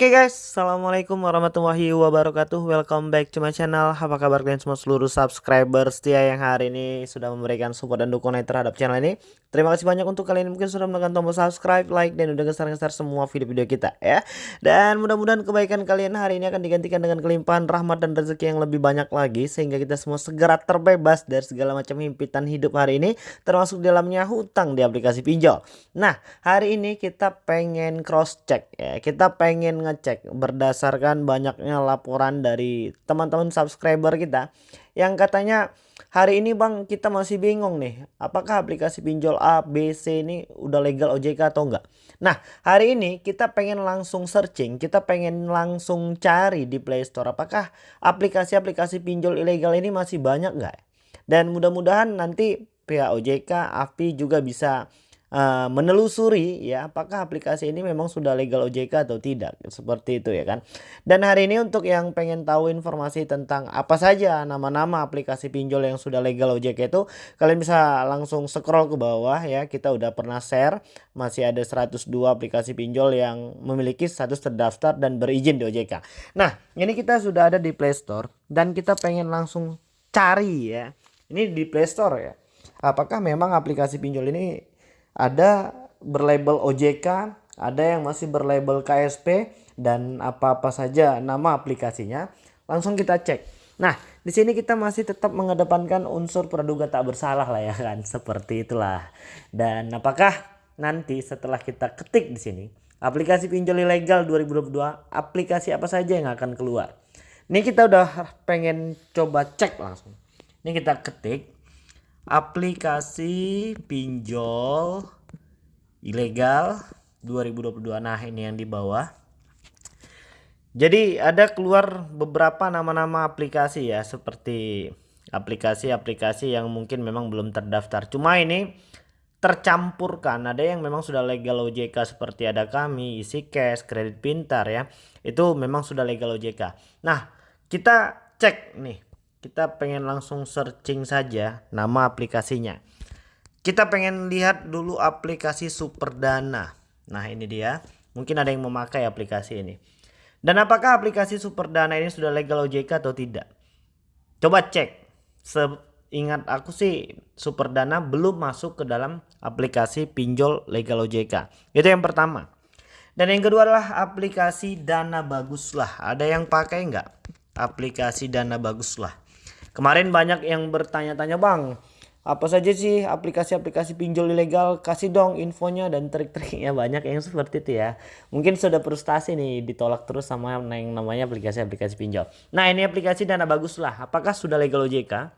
Oke okay guys, Assalamualaikum warahmatullahi wabarakatuh. Welcome back to my channel. Apa kabar kalian semua seluruh subscriber setia yang hari ini Sudah memberikan support dan dukungan terhadap channel ini? Terima kasih banyak untuk kalian yang mungkin sudah menekan tombol subscribe, like, dan udah geser-geser semua video-video kita ya. Dan mudah-mudahan kebaikan kalian hari ini akan digantikan dengan kelimpahan rahmat dan rezeki yang lebih banyak lagi Sehingga kita semua segera terbebas dari segala macam himpitan hidup hari ini Termasuk dalamnya hutang di aplikasi pinjol. Nah hari ini kita pengen cross check ya. Kita pengen ngecek berdasarkan banyaknya laporan dari teman-teman subscriber kita yang katanya hari ini bang kita masih bingung nih apakah aplikasi pinjol A, B, C ini udah legal OJK atau enggak. Nah hari ini kita pengen langsung searching, kita pengen langsung cari di Play Store apakah aplikasi-aplikasi pinjol ilegal ini masih banyak enggak. Dan mudah-mudahan nanti pihak OJK, AFPI juga bisa uh, menelusuri ya apakah aplikasi ini memang sudah legal OJK atau tidak seperti itu ya kan? Dan hari ini untuk yang pengen tahu informasi tentang apa saja nama-nama aplikasi pinjol yang sudah legal OJK itu kalian bisa langsung scroll ke bawah ya. Kita udah pernah share masih ada 102 aplikasi pinjol yang memiliki status terdaftar dan berizin di OJK nah ini kita sudah ada di Play Store dan kita pengen langsung cari ya. Ini di Play Store ya. Apakah memang aplikasi pinjol ini ada berlabel OJK, ada yang masih berlabel KSP dan apa-apa saja nama aplikasinya. Langsung kita cek. Nah, di sini kita masih tetap mengedepankan unsur praduga tak bersalah lah ya kan, seperti itulah. Dan apakah nanti setelah kita ketik di sini aplikasi pinjol ilegal 2022 aplikasi apa saja yang akan keluar? Ini kita udah pengen coba cek langsung. Ini kita ketik aplikasi pinjol ilegal 2022 nah ini yang di bawah. Jadi ada keluar beberapa nama-nama aplikasi ya seperti aplikasi-aplikasi yang mungkin memang belum terdaftar. Cuma ini tercampurkan. Ada yang memang sudah legal OJK seperti ada kami isi cash kredit pintar ya. Itu memang sudah legal OJK nah kita cek nih kita pengen langsung searching saja nama aplikasinya. Kita pengen lihat dulu aplikasi Superdana. Nah ini dia. Mungkin ada yang memakai aplikasi ini. Dan apakah aplikasi Superdana ini sudah legal OJK atau tidak? Coba cek. Seingat aku sih Superdana belum masuk ke dalam aplikasi pinjol legal OJK itu yang pertama. Dan yang kedua adalah aplikasi Dana Bagus lah ada yang pakai nggak aplikasi Dana Bagus lah Kemarin banyak yang bertanya-tanya bang, apa saja sih aplikasi-aplikasi pinjol ilegal? Kasih dong infonya dan trik-triknya banyak yang seperti itu ya. Mungkin sudah frustasi nih ditolak terus sama yang namanya aplikasi-aplikasi pinjol. Nah ini aplikasi dana bagus lah. Apakah sudah legal OJK?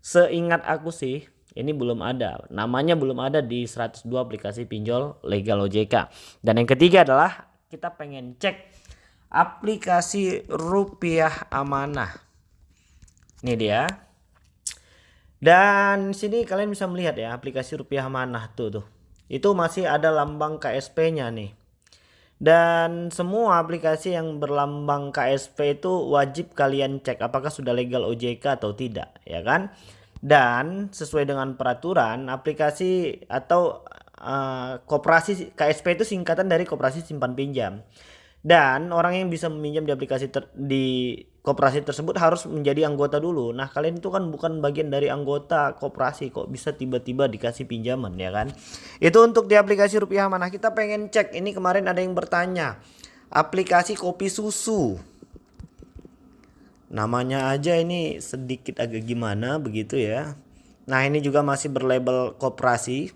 Seingat aku sih ini belum ada. Namanya belum ada di 102 aplikasi pinjol legal OJK. Dan yang ketiga adalah kita pengen cek aplikasi rupiah amanah. Ini dia. Dan sini kalian bisa melihat ya aplikasi rupiah manah tuh tuh. Itu masih ada lambang KSP-nya nih. Dan semua aplikasi yang berlambang KSP itu wajib kalian cek apakah sudah legal OJK atau tidak, ya kan? Dan sesuai dengan peraturan aplikasi atau uh, koperasi KSP itu singkatan dari koperasi simpan pinjam. Dan orang yang bisa meminjam di aplikasi ter, di koperasi tersebut harus menjadi anggota dulu. Nah, kalian itu kan bukan bagian dari anggota koperasi kok bisa tiba-tiba dikasih pinjaman ya kan? Itu untuk di aplikasi Rupiah Mana. Kita pengen cek ini kemarin ada yang bertanya. Aplikasi kopi susu. Namanya aja ini sedikit agak gimana begitu ya. Nah, ini juga masih berlabel koperasi.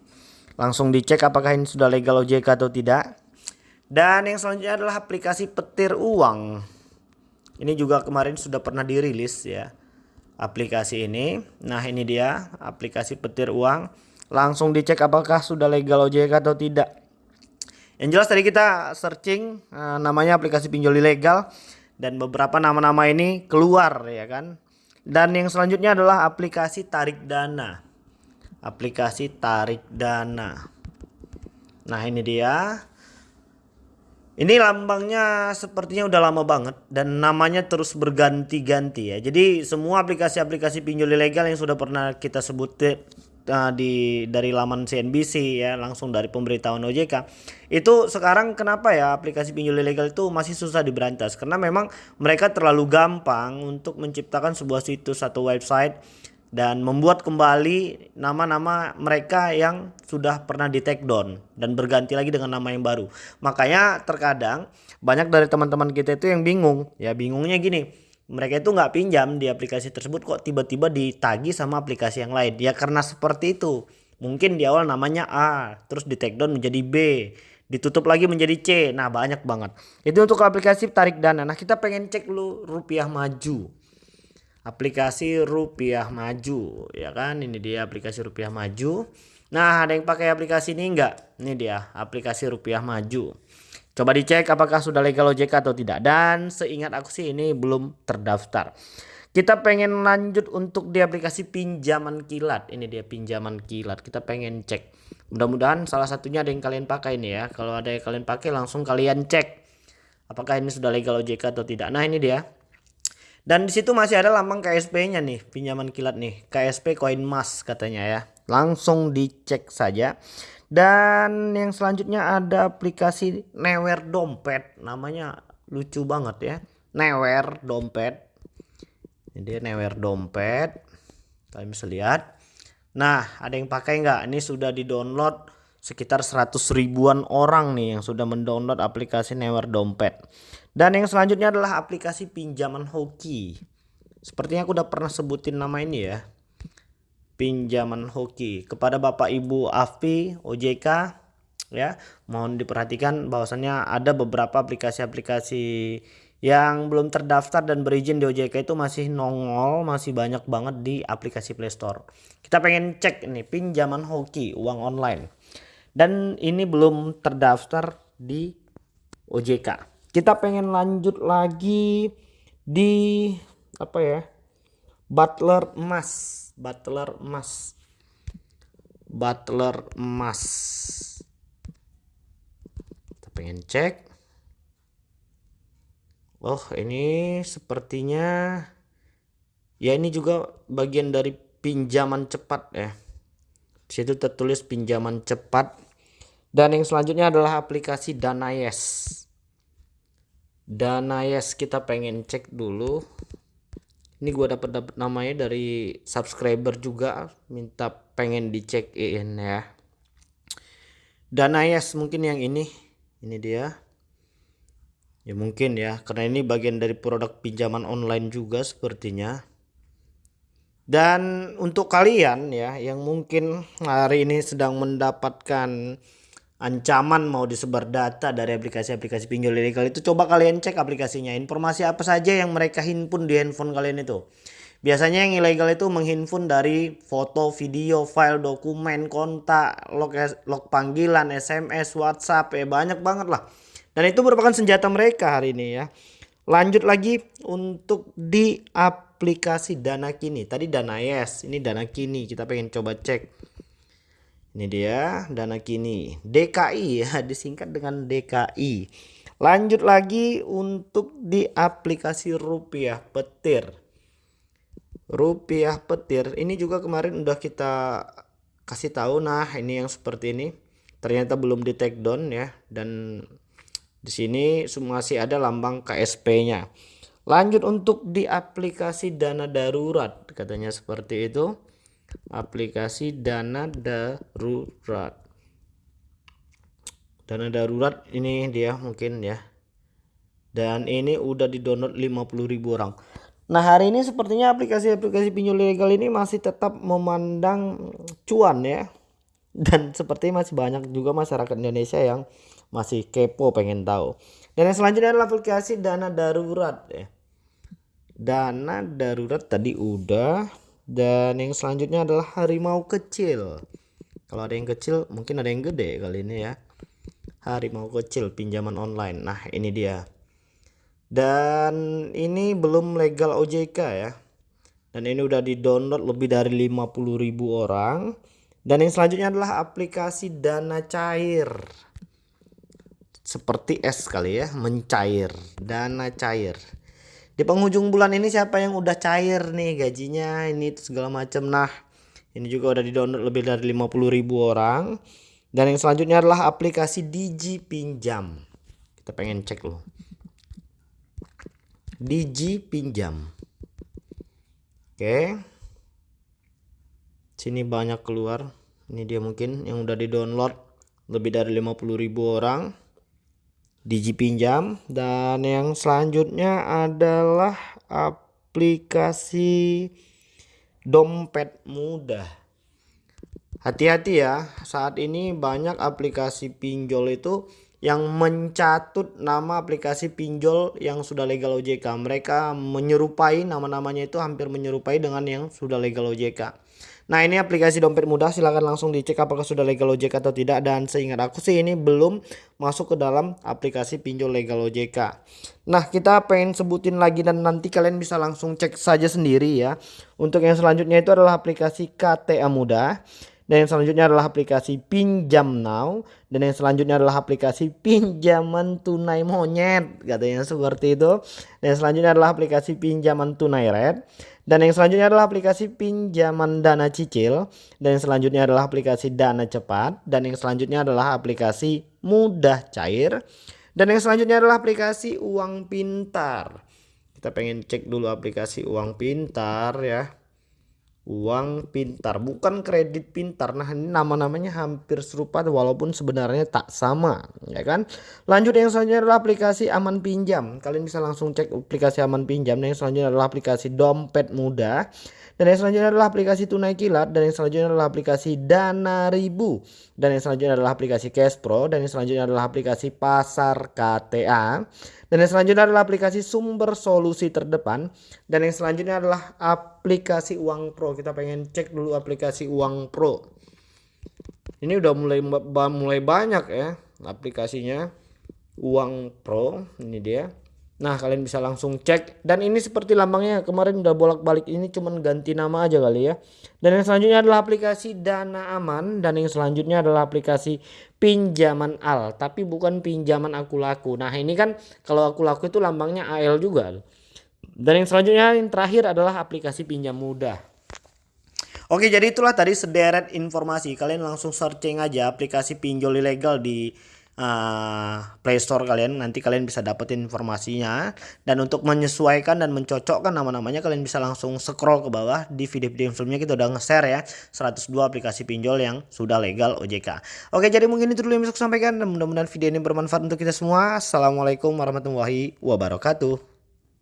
Langsung dicek apakah ini sudah legal OJK atau tidak. Dan yang selanjutnya adalah aplikasi petir uang. Ini juga kemarin sudah pernah dirilis ya. Aplikasi ini. Nah, ini dia aplikasi petir uang. Langsung dicek apakah sudah legal OJK atau tidak. Yang jelas tadi kita searching uh, namanya aplikasi pinjol ilegal dan beberapa nama-nama ini keluar ya kan. Dan yang selanjutnya adalah aplikasi tarik dana. Aplikasi tarik dana. Nah, ini dia. Ini lambangnya sepertinya udah lama banget dan namanya terus berganti-ganti ya. Jadi semua aplikasi-aplikasi pinjol ilegal yang sudah pernah kita sebut uh, di dari laman CNBC ya langsung dari pemberitahuan OJK itu sekarang kenapa ya aplikasi pinjol ilegal itu masih susah diberantas karena memang mereka terlalu gampang untuk menciptakan sebuah situs atau website dan membuat kembali nama-nama mereka yang sudah pernah di take down dan berganti lagi dengan nama yang baru. Makanya terkadang banyak dari teman-teman kita itu yang bingung. Ya bingungnya gini, mereka itu nggak pinjam di aplikasi tersebut kok tiba-tiba ditagi sama aplikasi yang lain. Ya karena seperti itu. Mungkin di awal namanya A, terus di take down menjadi B, ditutup lagi menjadi C. Nah banyak banget. Itu untuk aplikasi tarik dana. Nah kita pengen cek dulu rupiah maju aplikasi rupiah maju ya kan? Ini dia aplikasi rupiah maju. Nah ada yang pakai aplikasi ini enggak ini dia aplikasi rupiah maju. Coba dicek apakah sudah legal OJK atau tidak. Dan seingat aku sih ini belum terdaftar. Kita pengen lanjut untuk di aplikasi pinjaman kilat. Ini dia pinjaman kilat. Kita pengen cek. Mudah-mudahan salah satunya ada yang kalian pakai ini ya. Kalau ada yang kalian pakai langsung kalian cek. Apakah ini sudah legal OJK atau tidak. Nah ini dia dan di situ masih ada lambang KSP-nya nih, pinjaman kilat nih, KSP Koin Mas katanya ya. Langsung dicek saja. Dan yang selanjutnya ada aplikasi Newer Dompet, namanya lucu banget ya. Newer Dompet. Dia Newer Dompet. Kalian bisa lihat. Nah, ada yang pakai nggak? Ini sudah di-download sekitar 100 ribuan orang nih yang sudah mendownload aplikasi Newer Dompet. Dan yang selanjutnya adalah aplikasi pinjaman hoki. Sepertinya aku udah pernah sebutin nama ini ya. Pinjaman hoki kepada Bapak Ibu AFPI OJK ya. Mohon diperhatikan bahwasannya ada beberapa aplikasi-aplikasi yang belum terdaftar dan berizin di OJK itu masih nongol, masih banyak banget di aplikasi Play Store. Kita pengen cek ini pinjaman hoki uang online. Dan ini belum terdaftar di OJK kita pengen lanjut lagi di apa ya butler emas butler emas butler emas kita pengen cek. Oh ini sepertinya ya ini juga bagian dari pinjaman cepat ya. Situ tertulis pinjaman cepat dan yang selanjutnya adalah aplikasi Dana Yes dana yes kita pengen cek dulu. Ini gua dapat dapat namanya dari subscriber juga. Minta pengen dicekin ya. Dana yes mungkin yang ini. Ini dia. Ya mungkin ya. Karena ini bagian dari produk pinjaman online juga sepertinya. Dan untuk kalian ya yang mungkin hari ini sedang mendapatkan ancaman mau disebar data dari aplikasi-aplikasi pinjol ilegal itu coba kalian cek aplikasinya. Informasi apa saja yang mereka himpun di handphone kalian itu? Biasanya yang ilegal itu menghimpun dari foto video file dokumen kontak log, log panggilan SMS WhatsApp ya banyak banget lah. Dan itu merupakan senjata mereka hari ini ya. Lanjut lagi untuk di aplikasi dana kini. Tadi dana yes ini dana kini. Kita pengen coba cek ini dia dana kini DKI ya disingkat dengan DKI. Lanjut lagi untuk di aplikasi rupiah petir. Rupiah petir ini juga kemarin udah kita kasih tahu nah ini yang seperti ini ternyata belum di take down ya dan di sini masih ada lambang KSP-nya. Lanjut untuk di aplikasi dana darurat katanya seperti itu aplikasi dana darurat. Dana darurat ini dia mungkin ya. Dan ini udah di download 50.000 orang. Nah hari ini sepertinya aplikasi-aplikasi pinjol ilegal ini masih tetap memandang cuan ya. Dan seperti masih banyak juga masyarakat Indonesia yang masih kepo pengen tahu. Dan yang selanjutnya adalah aplikasi dana darurat ya. Dana darurat tadi udah dan yang selanjutnya adalah harimau kecil. Kalau ada yang kecil, mungkin ada yang gede kali ini ya. Harimau kecil pinjaman online. Nah, ini dia. Dan ini belum legal OJK ya. Dan ini udah di-download lebih dari 50.000 orang. Dan yang selanjutnya adalah aplikasi dana cair. Seperti es kali ya, mencair, dana cair di penghujung bulan ini siapa yang udah cair nih gajinya ini segala macam nah Ini juga udah di-download lebih dari 50.000 orang. Dan yang selanjutnya adalah aplikasi Digi Pinjam. Kita pengen cek loh. Digi Pinjam. Oke. Sini banyak keluar. Ini dia mungkin yang udah di-download lebih dari 50.000 orang. Digi Pinjam dan yang selanjutnya adalah aplikasi dompet mudah. Hati-hati ya, saat ini banyak aplikasi pinjol itu yang mencatut nama aplikasi pinjol yang sudah legal OJK. Mereka menyerupai nama-namanya itu hampir menyerupai dengan yang sudah legal OJK. Nah ini aplikasi dompet mudah silahkan langsung dicek apakah sudah legal OJK atau tidak dan seingat aku sih ini belum masuk ke dalam aplikasi pinjol legal OJK. Nah kita pengen sebutin lagi dan nanti kalian bisa langsung cek saja sendiri ya. Untuk yang selanjutnya itu adalah aplikasi KTA mudah. Dan yang selanjutnya adalah aplikasi Pinjam Now. Dan yang selanjutnya adalah aplikasi Pinjaman Tunai Monyet. Katanya seperti itu. Dan yang selanjutnya adalah aplikasi Pinjaman Tunai Red. Dan yang selanjutnya adalah aplikasi pinjaman dana cicil. Dan yang selanjutnya adalah aplikasi dana cepat. Dan yang selanjutnya adalah aplikasi mudah cair. Dan yang selanjutnya adalah aplikasi uang pintar. Kita pengen cek dulu aplikasi uang pintar ya uang pintar bukan kredit pintar. Nah ini nama-namanya hampir serupa walaupun sebenarnya tak sama ya kan? Lanjut yang selanjutnya adalah aplikasi aman pinjam. Kalian bisa langsung cek aplikasi aman pinjam. Dan yang selanjutnya adalah aplikasi dompet mudah dan yang selanjutnya adalah aplikasi tunai kilat dan yang selanjutnya adalah aplikasi dana ribu dan yang selanjutnya adalah aplikasi cash pro dan yang selanjutnya adalah aplikasi pasar KTA dan yang selanjutnya adalah aplikasi sumber solusi terdepan. Dan yang selanjutnya adalah aplikasi Uang Pro. Kita pengen cek dulu aplikasi Uang Pro. Ini udah mulai mulai banyak ya aplikasinya. Uang Pro, ini dia. Nah kalian bisa langsung cek dan ini seperti lambangnya kemarin udah bolak-balik ini cuman ganti nama aja kali ya. Dan yang selanjutnya adalah aplikasi Dana Aman dan yang selanjutnya adalah aplikasi pinjaman al tapi bukan pinjaman aku laku. Nah ini kan kalau aku laku itu lambangnya AL juga. Dan yang selanjutnya yang terakhir adalah aplikasi pinjam mudah. Oke jadi itulah tadi sederet informasi kalian langsung searching aja aplikasi pinjol ilegal di uh, Play Store kalian nanti kalian bisa dapetin informasinya. Dan untuk menyesuaikan dan mencocokkan nama-namanya kalian bisa langsung scroll ke bawah di video-video filmnya. Kita udah nge-share ya 102 aplikasi pinjol yang sudah legal OJK oke jadi mungkin itu dulu yang bisa saya sampaikan. Dan mudah-mudahan video ini bermanfaat untuk kita semua. Assalamualaikum warahmatullahi wabarakatuh